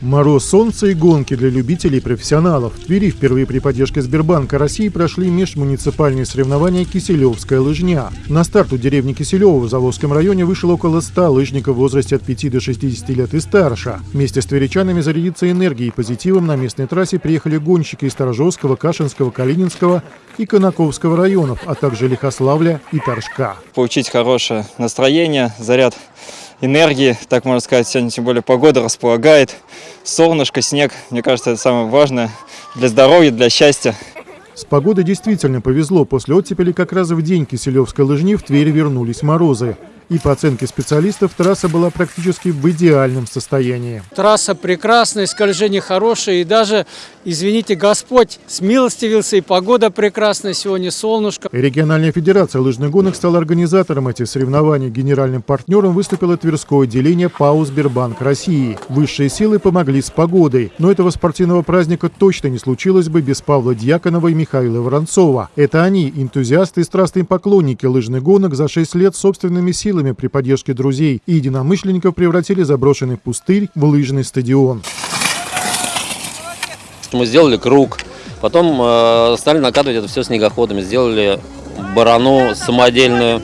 Мороз, солнце и гонки для любителей и профессионалов. В Твери впервые при поддержке Сбербанка России прошли межмуниципальные соревнования «Киселевская лыжня». На старт у деревни Киселева в Заводском районе вышло около 100 лыжников в возрасте от 5 до 60 лет и старше. Вместе с тверичанами зарядиться энергией и позитивом на местной трассе приехали гонщики из Сторожевского, Кашинского, Калининского и Конаковского районов, а также Лихославля и Торжка. Получить хорошее настроение, заряд энергии, так можно сказать. Сегодня тем более погода располагает. Солнышко, снег. Мне кажется, это самое важное для здоровья, для счастья. С погодой действительно повезло. После оттепели как раз в день Киселевской лыжни в Твери вернулись морозы. И по оценке специалистов трасса была практически в идеальном состоянии. Трасса прекрасная, скольжение хорошее. И даже, извините, Господь смилостивился, и погода прекрасная, сегодня солнышко. Региональная федерация лыжных гонок стала организатором этих соревнований. Генеральным партнером выступило Тверское отделение ПАО «Сбербанк России». Высшие силы помогли с погодой. Но этого спортивного праздника точно не случилось бы без Павла Дьяконова и Михаила Воронцова. Это они, энтузиасты и страстные поклонники лыжных гонок, за 6 лет собственными силами при поддержке друзей и единомышленников превратили заброшенный пустырь в лыжный стадион. Мы сделали круг, потом э, стали накатывать это все снегоходами, сделали барану самодельную.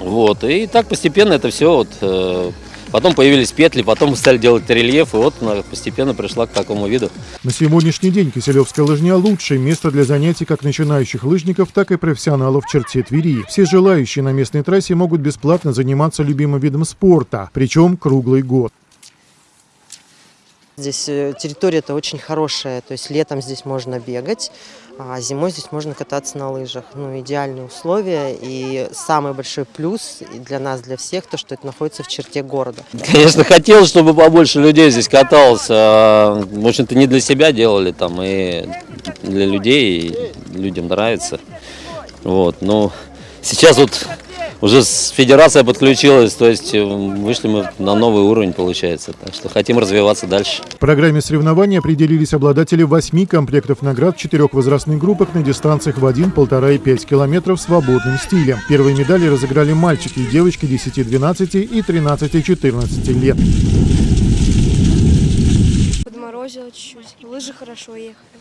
Вот, и так постепенно это все вот, э, Потом появились петли, потом стали делать рельеф, и вот она постепенно пришла к такому виду. На сегодняшний день Киселевская лыжня – лучшее место для занятий как начинающих лыжников, так и профессионалов в черте Твери. Все желающие на местной трассе могут бесплатно заниматься любимым видом спорта, причем круглый год. Здесь э, территория-то очень хорошая, то есть летом здесь можно бегать, а зимой здесь можно кататься на лыжах. Ну, идеальные условия и самый большой плюс для нас, для всех, то, что это находится в черте города. Конечно, хотелось, чтобы побольше людей здесь каталось. А, в общем-то, не для себя делали там, и для людей, и людям нравится. Вот, ну, сейчас вот уже федерация подключилась, то есть э, вышли мы на новый уровень, получается. Так что хотим развиваться дальше. В программе соревнований определились обладатели восьми комплектов наград в четырех возрастных группах на дистанциях в 1, 1,5 и 5 километров свободным стилем. Первые медали разыграли мальчики и девочки 10, 12 и 13, 14 лет. Подморозило чуть-чуть. Лыжи хорошо ехали.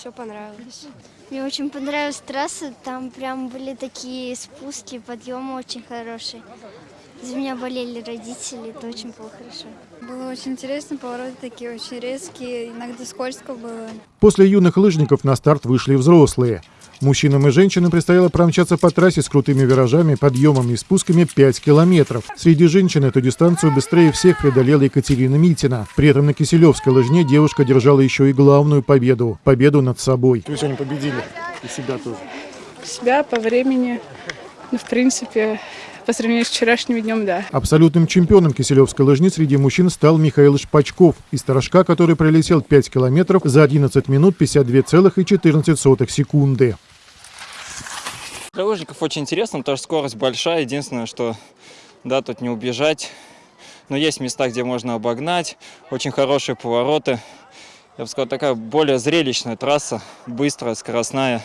Все понравилось. Мне очень понравилась трасса, там прям были такие спуски, подъемы очень хорошие. За меня болели родители, это очень было хорошо. Было очень интересно, повороты такие очень резкие, иногда скользко было. После юных лыжников на старт вышли взрослые. Мужчинам и женщинам предстояло промчаться по трассе с крутыми виражами, подъемами и спусками 5 километров. Среди женщин эту дистанцию быстрее всех преодолела Екатерина Митина. При этом на Киселевской лыжне девушка держала еще и главную победу – победу над собой. Вы сегодня победили и себя тоже. Себя по времени, ну, в принципе, по сравнению с вчерашним днем, да. Абсолютным чемпионом Киселевской лыжни среди мужчин стал Михаил Шпачков из Торожка, который пролетел 5 километров за 11 минут 52,14 секунды. Для лыжников очень интересно, потому что скорость большая. Единственное, что да, тут не убежать. Но есть места, где можно обогнать. Очень хорошие повороты. Я бы сказал, такая более зрелищная трасса, быстрая, скоростная.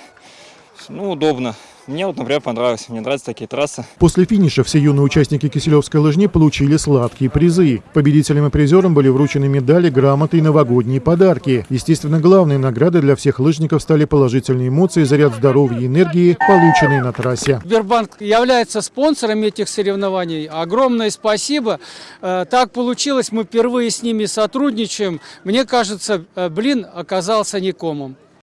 Ну, удобно. Мне вот, например, понравилось. Мне нравятся такие трассы. После финиша все юные участники Киселевской лыжни получили сладкие призы. Победителям и призерам были вручены медали, грамоты и новогодние подарки. Естественно, главной наградой для всех лыжников стали положительные эмоции, заряд здоровья и энергии, полученные на трассе. Сбербанк является спонсором этих соревнований. Огромное спасибо. Э, так получилось, мы впервые с ними сотрудничаем. Мне кажется, э, блин оказался никомом.